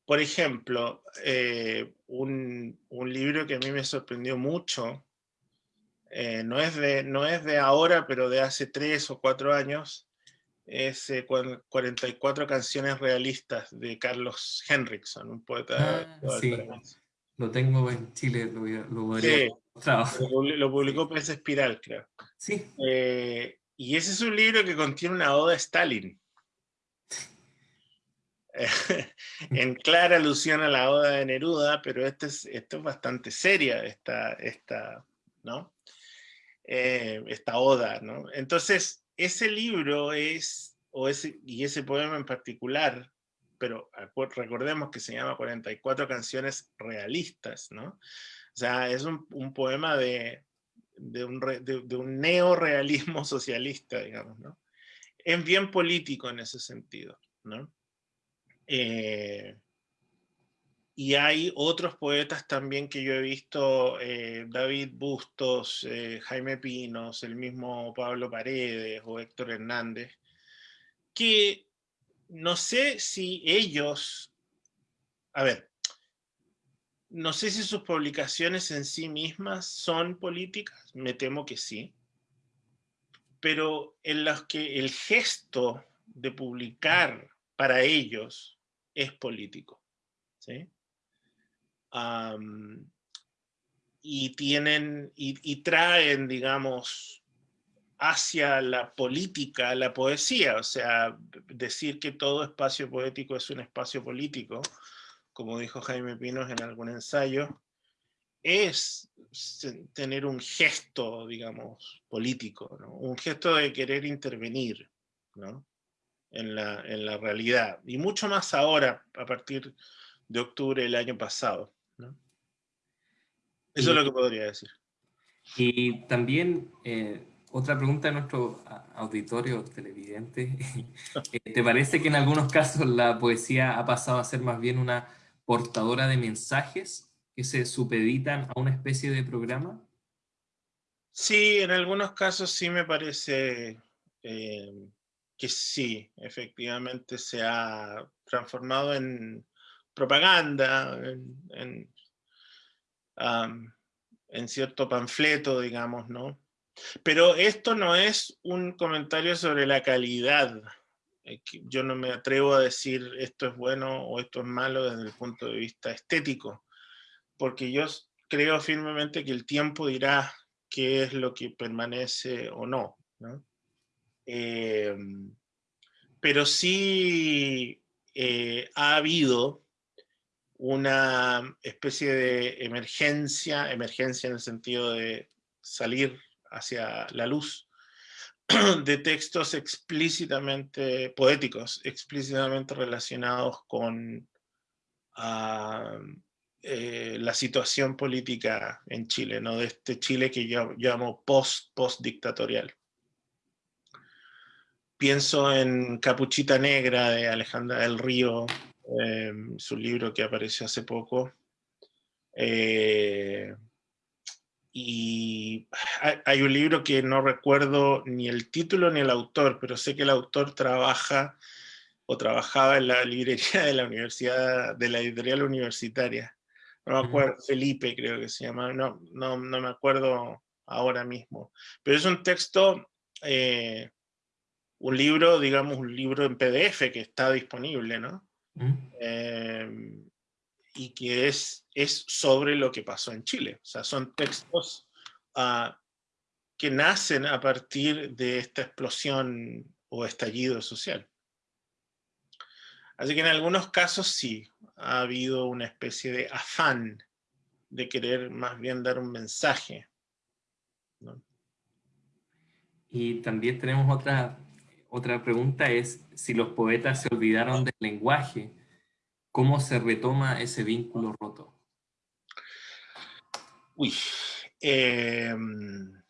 A: por ejemplo, eh, un, libro que a mí me sorprendió mucho, eh, no, es de, no es de ahora, pero de hace tres o cuatro años, es 44 eh, canciones realistas de Carlos Henriksson, un poeta
B: ah, sí. Lo tengo en Chile, lo, lo
A: lo, publicó Prensa Espiral, creo.
B: Sí.
A: Eh, y ese es un libro que contiene una oda a Stalin. en clara alusión a la oda de Neruda, pero esto es, esto es bastante seria, esta, esta, ¿no? Eh, esta oda, ¿no? Entonces, ese libro es, o ese, y ese poema en particular, pero recordemos que se llama 44 canciones realistas, ¿no? O sea, es un, poema de, un, de, un neorealismo socialista, digamos, ¿no? Es bien político en ese sentido, ¿no? Eh, y hay otros poetas también que yo he visto, eh, David Bustos, eh, Jaime Pinos, el mismo Pablo Paredes o Héctor Hernández, que no sé si ellos, a ver, no sé si sus publicaciones en sí mismas son políticas, me temo que sí, pero en las que el gesto de publicar para ellos es político. ¿sí? y tienen, y, traen, digamos, hacia la política, la poesía, o sea, decir que todo espacio poético es un espacio político, como dijo Jaime Pinos en algún ensayo, es tener un gesto, digamos, político, un gesto de querer intervenir en, la, en, la, realidad, y mucho más ahora, a partir de octubre del año pasado. Eso es lo que podría decir.
B: Y también, eh, otra pregunta de nuestro auditorio televidente, eh, ¿te parece que en algunos casos la poesía ha pasado a ser más bien una portadora de mensajes que se supeditan a una especie de programa?
A: Sí, en algunos casos sí me parece eh, que sí, efectivamente se ha transformado en propaganda, en, en, cierto panfleto, digamos, ¿no? Pero esto no es un comentario sobre la calidad. Eh, yo no me atrevo a decir esto es bueno o esto es malo desde el punto de vista estético porque yo creo firmemente que el tiempo dirá qué es lo que permanece o no. Em, pero sí eh, ha habido una especie de emergencia, emergencia en el sentido de salir hacia la luz, de textos explícitamente poéticos, explícitamente relacionados con eh, la situación política en Chile, ¿no? de este Chile que yo llamo post, post dictatorial. Pienso en Capuchita Negra de Alejandra del Río, em, su libro que apareció hace poco. Eh, y hay un libro que no recuerdo ni el título ni el autor, pero sé que el autor trabaja o trabajaba en la librería de la universidad, de la editorial universitaria, no me acuerdo, Felipe creo que se llama, no, no, no me acuerdo ahora mismo. Pero es un texto, eh, un libro, digamos, un libro en PDF que está disponible, ¿no? Em, y que es, es sobre lo que pasó en Chile. O sea, son textos ah, que nacen a partir de esta explosión o estallido social. Así que en algunos casos sí, ha habido una especie de afán de querer más bien dar un mensaje.
B: Y también tenemos otra, otra pregunta, es si los poetas se olvidaron del lenguaje, ¿cómo se retoma ese vínculo roto?
A: Uy, em,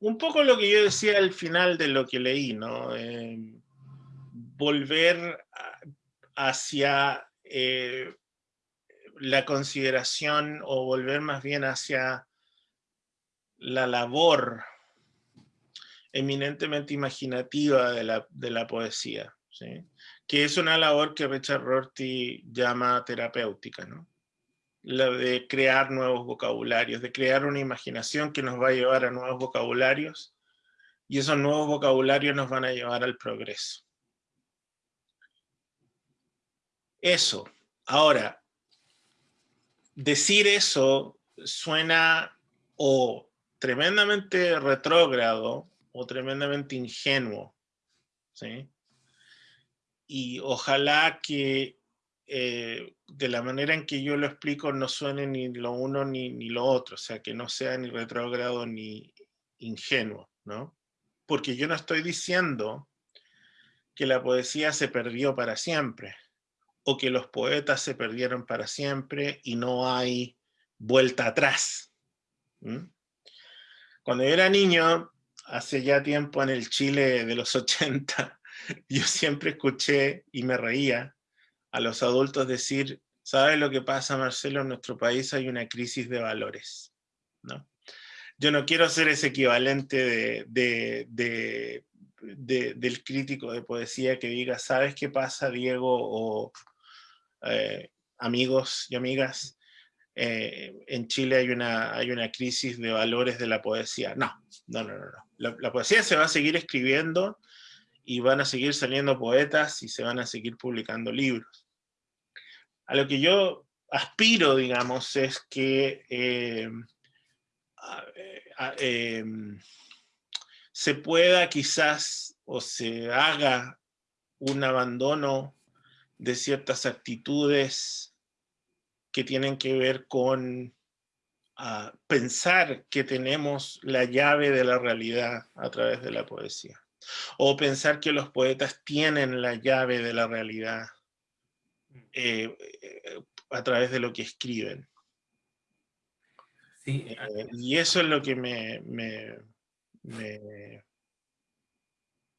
A: un poco lo que yo decía al final de lo que leí, ¿no? Em, volver hacia eh, la consideración o volver más bien hacia la labor eminentemente imaginativa de la, poesía, que es una labor que Richard Rorty llama terapéutica, ¿no? la de crear nuevos vocabularios, de crear una imaginación que nos va a llevar a nuevos vocabularios, y esos nuevos vocabularios nos van a llevar al progreso. Eso. Ahora, decir eso suena o tremendamente retrógrado o tremendamente ingenuo. ¿sí? Y ojalá que eh, de la manera en que yo lo explico no suene ni lo uno ni, ni lo otro, o sea, que no sea ni retrógrado ni ingenuo, ¿no? Porque yo no estoy diciendo que la poesía se perdió para siempre o que los poetas se perdieron para siempre y no hay vuelta atrás. Cuando yo era niño, hace ya tiempo en el Chile de los 80, yo siempre escuché y me reía a los adultos decir, ¿sabes lo que pasa, Marcelo? En nuestro país hay una crisis de valores. ¿no? Yo no quiero ser ese equivalente de, del crítico de poesía que diga, ¿sabes qué pasa, Diego? O, eh, amigos y amigas, eh, en Chile hay una, hay una crisis de valores de la poesía. No, no, no, no. La, la, poesía se va a seguir escribiendo y van a seguir saliendo poetas y se van a seguir publicando libros. A lo que yo aspiro, digamos, es que eh, se pueda quizás o se haga un abandono de ciertas actitudes que tienen que ver con pensar que tenemos la llave de la realidad a través de la poesía, o pensar que los poetas tienen la llave de la realidad eh, eh, a través de lo que escriben. Sí. Eh, y eso es lo que me,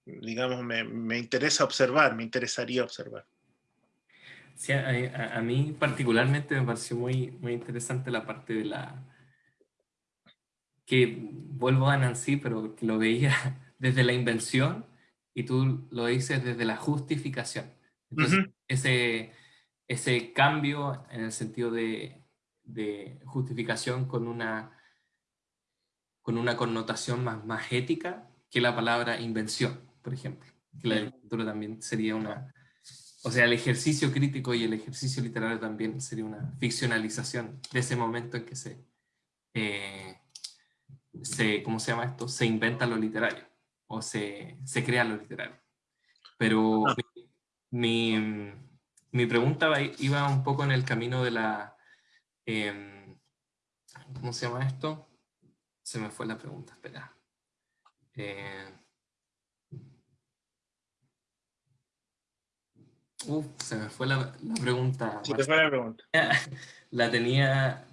A: digamos, me, interesa observar, me interesaría observar.
B: Sí, a, mí particularmente me pareció muy, muy interesante la parte de la... que vuelvo a Nancy, pero que lo veía desde la invención y tú lo dices desde la justificación. Entonces, ese, ese cambio en el sentido de, de, justificación con una, con una connotación más, más ética que la palabra invención, por ejemplo. Que la literatura también sería una, o sea, el ejercicio crítico y el ejercicio literario también sería una ficcionalización de ese momento en que se, eh, se ¿cómo se llama esto? Se inventa lo literario o se, se crea lo literario. Pero ah. mi, mi, pregunta iba un poco en el camino de la... Em, ¿Cómo se llama esto? Se me fue la pregunta, espera. Eh, Uf, se me fue la, pregunta.
A: Se te fue la pregunta.
B: La tenía,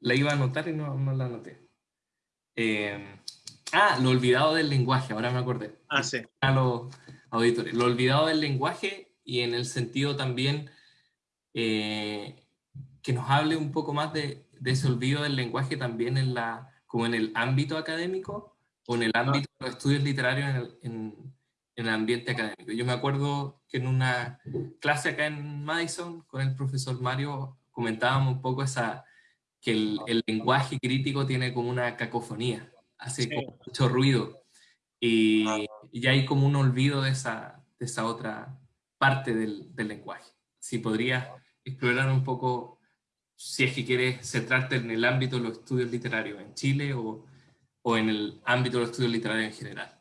B: la iba a anotar y no, no la anoté. Eh, ah, lo olvidado del lenguaje, ahora me acordé.
A: Ah, sí.
B: A los auditores. Lo olvidado del lenguaje y en el sentido también eh, que nos hable un poco más de, de, ese olvido del lenguaje también en la, como en el ámbito académico o en el ah. ámbito de los estudios literarios en en el ambiente académico. Yo me acuerdo que en una clase acá en Madison con el profesor Mario comentábamos un poco esa, que el, lenguaje crítico tiene como una cacofonía, hace mucho ruido y, ya hay como un olvido de esa, de esa otra parte del, del lenguaje. Si podrías explorar un poco, si es que quieres centrarte en el ámbito de los estudios literarios en Chile o, o en el ámbito de los estudios literarios en general.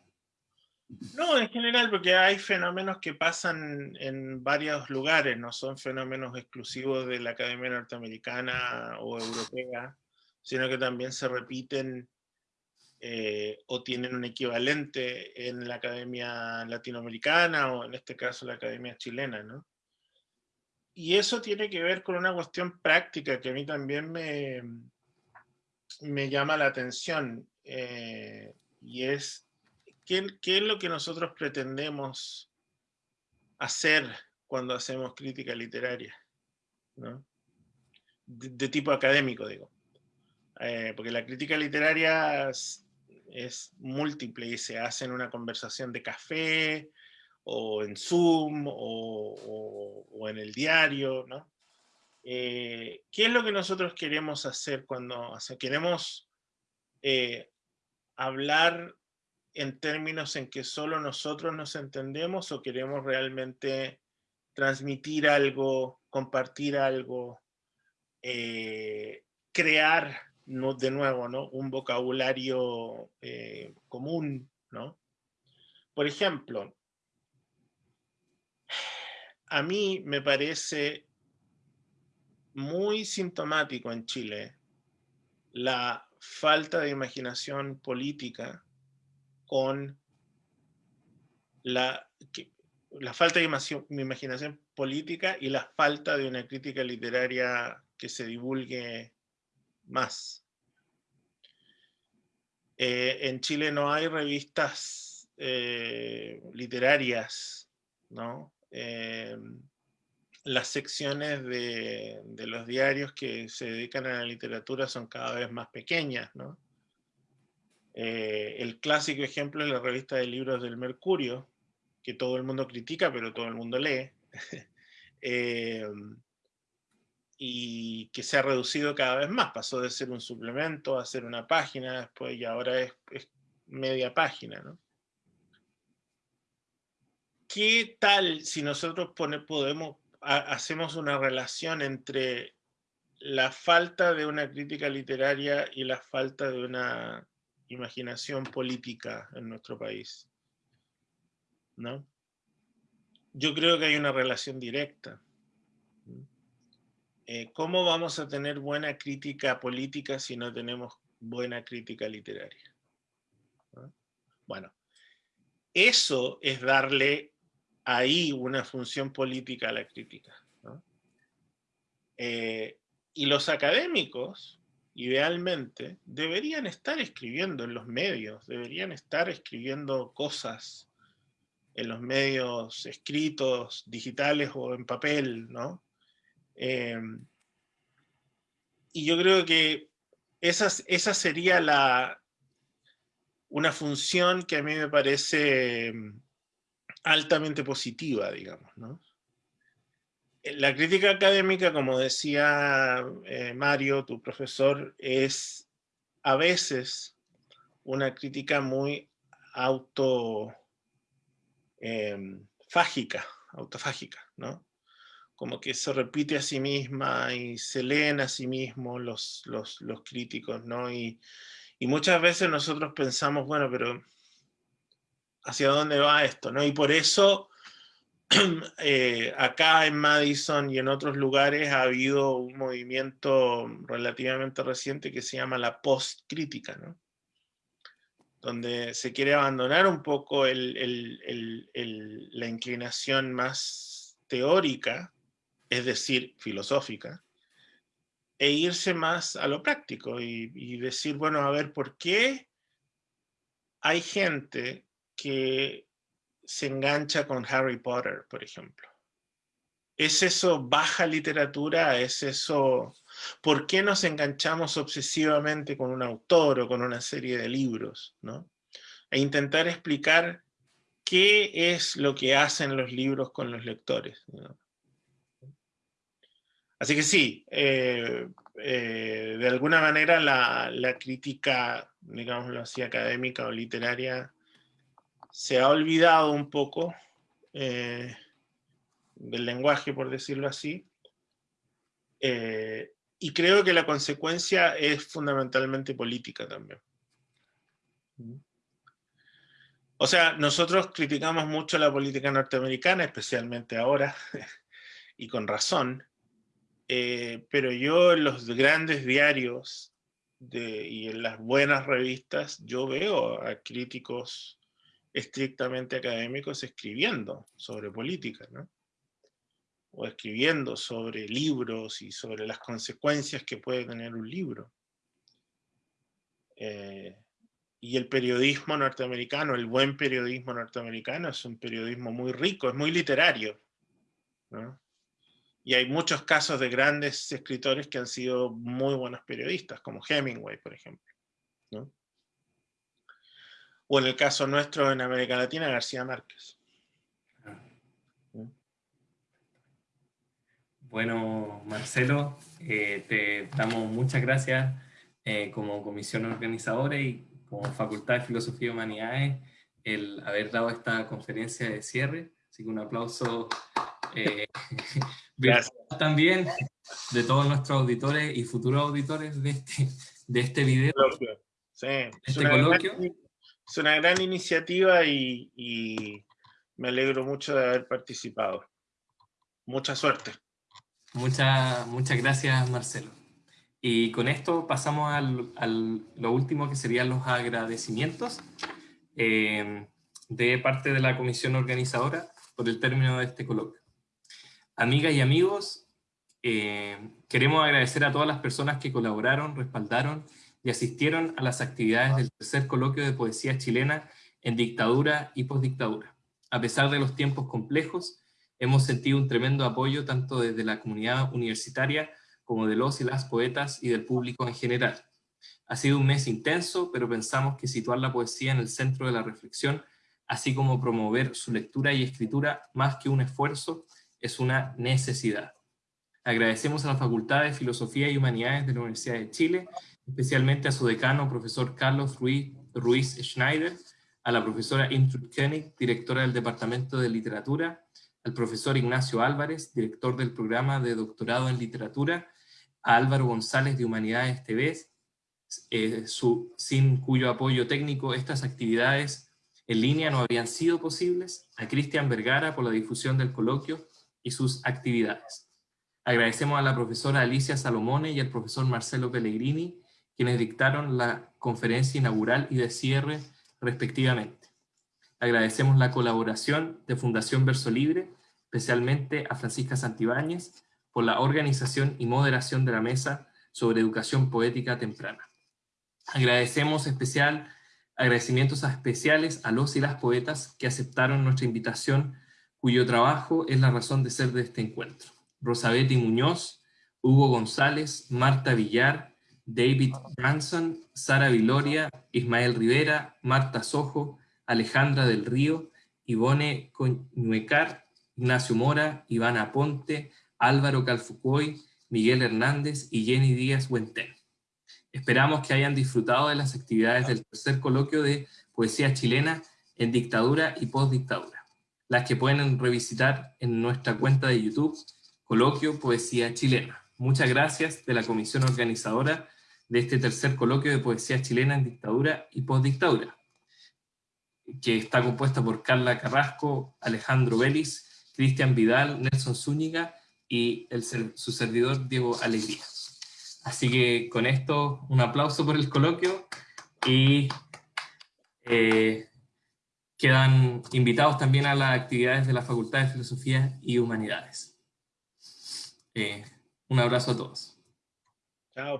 A: No, en general, porque hay fenómenos que pasan en varios lugares, no son fenómenos exclusivos de la Academia Norteamericana o Europea, sino que también se repiten eh, o tienen un equivalente en la Academia Latinoamericana o en este caso la Academia Chilena, ¿no? Y eso tiene que ver con una cuestión práctica que a mí también me, me llama la atención, eh, y es ¿qué, es lo que nosotros pretendemos hacer cuando hacemos crítica literaria? De, tipo académico, digo. Eh, porque la crítica literaria es, múltiple y se hace en una conversación de café, o en Zoom, o, en el diario, ¿no? Eh, ¿Qué es lo que nosotros queremos hacer cuando queremos eh, hablar en términos en que solo nosotros nos entendemos o queremos realmente transmitir algo, compartir algo, eh, crear de nuevo ¿no? un vocabulario eh, común. ¿no? Por ejemplo, a mí me parece muy sintomático en Chile la falta de imaginación política con la, la falta de imaginación política y la falta de una crítica literaria que se divulgue más. Eh, en Chile no hay revistas eh, literarias, ¿no? Eh, las secciones de, de, los diarios que se dedican a la literatura son cada vez más pequeñas, ¿no? Eh, el clásico ejemplo es la revista de libros del Mercurio, que todo el mundo critica, pero todo el mundo lee, eh, y que se ha reducido cada vez más. Pasó de ser un suplemento a ser una página después y ahora es, media página. ¿Qué tal si nosotros podemos, hacemos una relación entre la falta de una crítica literaria y la falta de una imaginación política en nuestro país. ¿no? Yo creo que hay una relación directa. eh, ¿cómo vamos a tener buena crítica política si no tenemos buena crítica literaria? Bueno, eso es darle ahí una función política a la crítica. Eh, y los académicos, idealmente, deberían estar escribiendo en los medios, deberían estar escribiendo cosas en los medios escritos, digitales o en papel, ¿no? Em, y yo creo que esa, esa sería la, una función que a mí me parece em, altamente positiva, digamos. ¿no? La crítica académica, como decía eh, Mario, tu profesor, es a veces una crítica muy em, autofágica, ¿no? como que se repite a sí misma y se leen a sí mismos los, los, los críticos, ¿no? Y, y, muchas veces nosotros pensamos, bueno, pero ¿hacia dónde va esto? ¿no? Y por eso eh, acá en Madison y en otros lugares ha habido un movimiento relativamente reciente que se llama la post-crítica, ¿no? donde se quiere abandonar un poco el, el, el, la inclinación más teórica es decir, filosófica, e irse más a lo práctico y, decir, bueno, a ver, ¿por qué hay gente que se engancha con Harry Potter, por ejemplo? ¿Es eso baja literatura? ¿Es eso... ¿Por qué nos enganchamos obsesivamente con un autor o con una serie de libros? ¿no? E intentar explicar qué es lo que hacen los libros con los lectores. Así que sí, eh, eh, de alguna manera la, crítica, digámoslo así, académica o literaria se ha olvidado un poco eh, del lenguaje, por decirlo así, y creo que la consecuencia es fundamentalmente política también. O sea, nosotros criticamos mucho la política norteamericana, especialmente ahora, y con razón, eh, pero yo en los grandes diarios y en las buenas revistas, yo veo a críticos estrictamente académicos escribiendo sobre política, ¿no? o escribiendo sobre libros y sobre las consecuencias que puede tener un libro. Eh, y el periodismo norteamericano, el buen periodismo norteamericano es un periodismo muy rico, es muy literario. ¿no? Y hay muchos casos de grandes escritores que han sido muy buenos periodistas, como Hemingway, por ejemplo. O en el caso nuestro en América Latina, García Márquez.
B: Bueno, Marcelo, eh, te damos muchas gracias eh, como comisión organizadora y como Facultad de Filosofía y Humanidades el haber dado esta conferencia de cierre. Así que un aplauso eh, Gracias. también de todos nuestros auditores y futuros auditores de este, de este video.
A: Sí, este es, una Gran, es, una gran, iniciativa y, y, me alegro mucho de haber participado. Mucha suerte.
B: Muchas muchas gracias, Marcelo. Y con esto pasamos al, al lo último que serían los agradecimientos eh, de parte de la comisión organizadora por el término de este coloquio. Amigas y amigos, eh, queremos agradecer a todas las personas que colaboraron, respaldaron y asistieron a las actividades del tercer coloquio de poesía chilena en dictadura y postdictadura. A pesar de los tiempos complejos, hemos sentido un tremendo apoyo tanto desde la comunidad universitaria como de los y las poetas y del público en general. Ha sido un mes intenso, pero pensamos que situar la poesía en el centro de la reflexión, así como promover su lectura y escritura más que un esfuerzo, es una necesidad. Agradecemos a la Facultad de Filosofía y Humanidades de la Universidad de Chile, especialmente a su decano, profesor Carlos Ruiz, Ruiz Schneider, a la profesora Intrude Koenig, directora del Departamento de Literatura, al profesor Ignacio Álvarez, director del programa de doctorado en literatura, a Álvaro González de Humanidades TV, eh, sin cuyo apoyo técnico estas actividades en línea no habrían sido posibles, a Cristian Vergara por la difusión del coloquio, y sus actividades. Agradecemos a la profesora Alicia Salomone y al profesor Marcelo Pellegrini, quienes dictaron la conferencia inaugural y de cierre respectivamente. Agradecemos la colaboración de Fundación Verso Libre, especialmente a Francisca Santibáñez, por la organización y moderación de la mesa sobre educación poética temprana. Agradecemos especial, agradecimientos especiales a los y las poetas que aceptaron nuestra invitación, cuyo trabajo es la razón de ser de este encuentro. Rosabeti Muñoz, Hugo González, Marta Villar, David Branson, Sara Viloria, Ismael Rivera, Marta Sojo, Alejandra del Río, Ivone Coñuecar, Ignacio Mora, Ivana Ponte, Álvaro Calfucoy, Miguel Hernández y Jenny Díaz Huentén. Esperamos que hayan disfrutado de las actividades del tercer coloquio de Poesía Chilena en Dictadura y Postdictadura, las que pueden revisitar en nuestra cuenta de YouTube, Coloquio Poesía Chilena. Muchas gracias de la comisión organizadora de este tercer coloquio de Poesía Chilena en Dictadura y Postdictadura, que está compuesta por Carla Carrasco, Alejandro Vélez, Cristian Vidal, Nelson Zúñiga y el, su servidor Diego Alegría. Así que con esto, un aplauso por el coloquio y eh, quedan invitados también a las actividades de la Facultad de Filosofía y Humanidades. Eh, un abrazo a todos.
A: Chao.